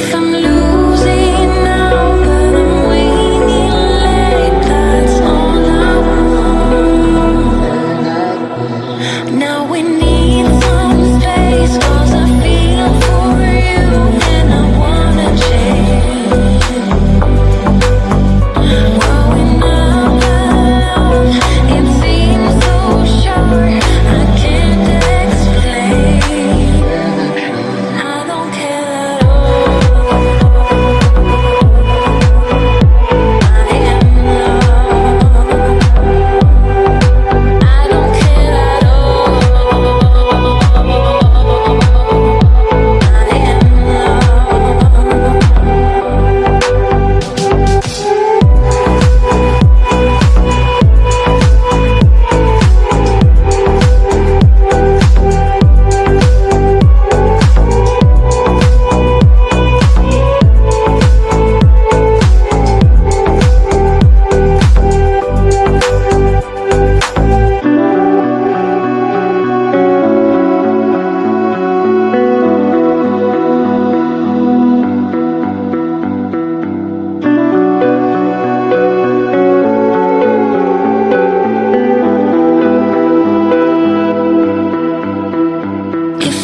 if I'm losing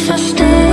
so